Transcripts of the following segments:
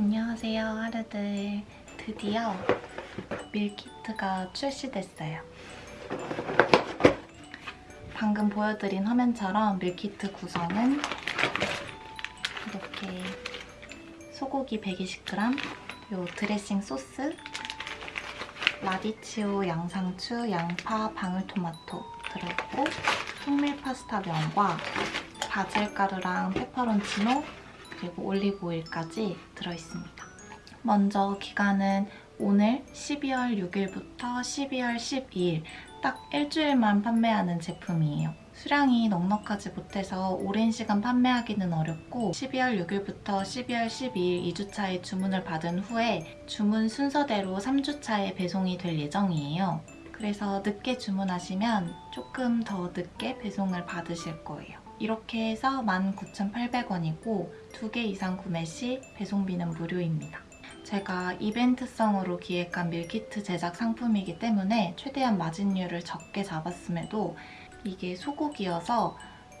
안녕하세요 하루들. 드디어 밀키트가 출시됐어요. 방금 보여드린 화면처럼 밀키트 구성은 이렇게 소고기 120g 요 드레싱 소스 라디치오 양상추, 양파, 방울토마토 들어있고 통밀 파스타 면과 바질가루랑 페퍼론치노 그리고 올리브오일까지 들어있습니다. 먼저 기간은 오늘 12월 6일부터 12월 12일 딱 일주일만 판매하는 제품이에요. 수량이 넉넉하지 못해서 오랜 시간 판매하기는 어렵고 12월 6일부터 12월 12일 2주차에 주문을 받은 후에 주문 순서대로 3주차에 배송이 될 예정이에요. 그래서 늦게 주문하시면 조금 더 늦게 배송을 받으실 거예요. 이렇게 해서 19,800원이고 두 개 이상 구매 시 배송비는 무료입니다. 제가 이벤트성으로 기획한 밀키트 제작 상품이기 때문에 최대한 마진율을 적게 잡았음에도 이게 소고기여서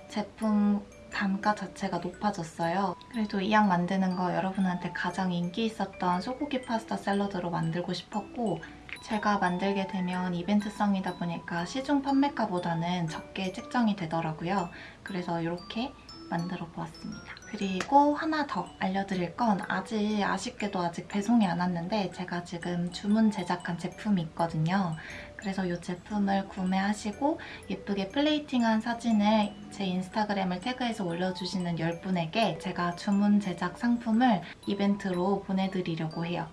제품 단가 자체가 높아졌어요. 그래도 이 양 만드는 거 여러분한테 가장 인기 있었던 소고기 파스타 샐러드로 만들고 싶었고 제가 만들게 되면 이벤트성이다 보니까 시중 판매가보다는 적게 책정이 되더라고요. 그래서 이렇게 만들어 보았습니다. 그리고 하나 더 알려드릴 건 아직 아쉽게도 아직 배송이 안 왔는데 제가 지금 주문 제작한 제품이 있거든요. 그래서 이 제품을 구매하시고 예쁘게 플레이팅한 사진을 제 인스타그램을 태그해서 올려주시는 10분에게 제가 주문 제작 상품을 이벤트로 보내드리려고 해요.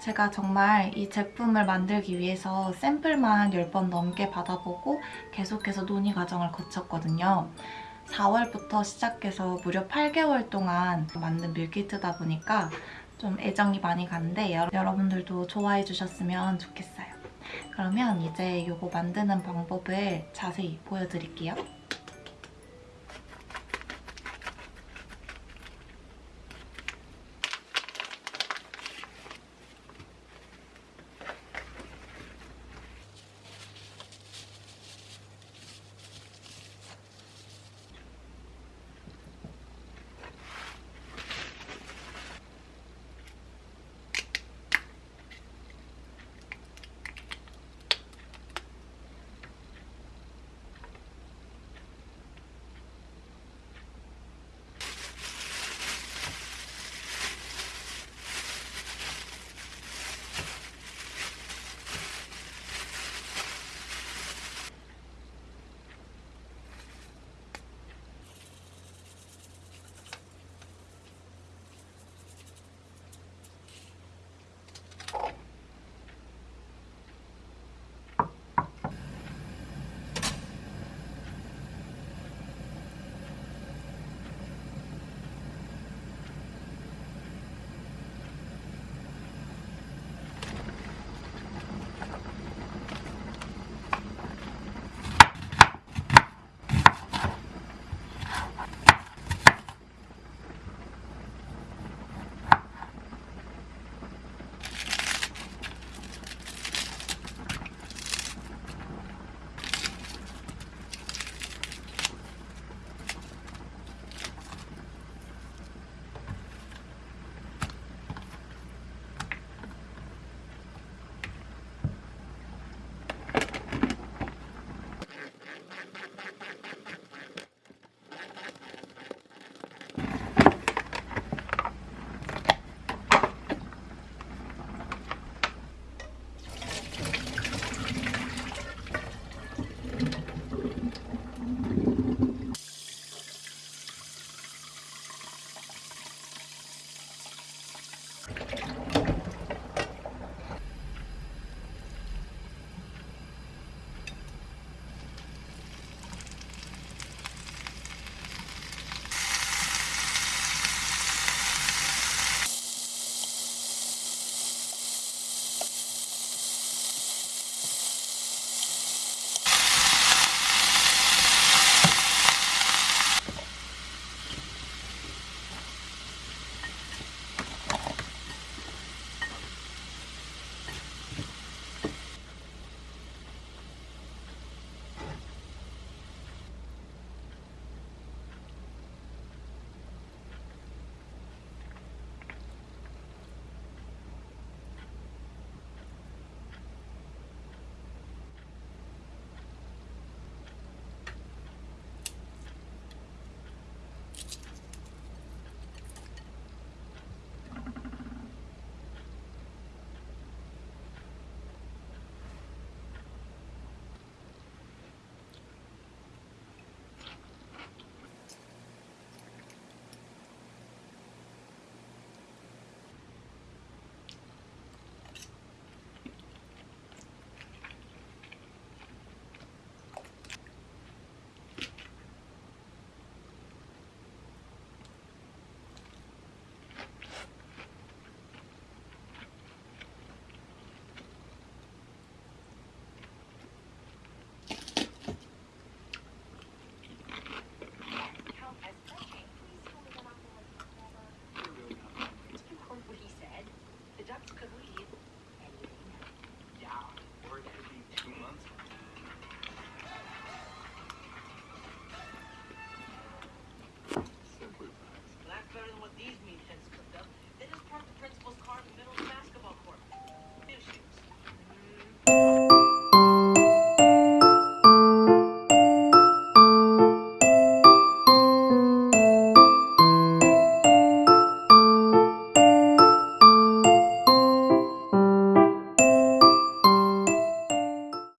제가 정말 이 제품을 만들기 위해서 샘플만 10번 넘게 받아보고 계속해서 논의 과정을 거쳤거든요. 4월부터 시작해서 무려 8개월 동안 만든 밀키트다 보니까 좀 애정이 많이 가는데 여러분들도 좋아해 주셨으면 좋겠어요. 그러면 이제 이거 만드는 방법을 자세히 보여드릴게요.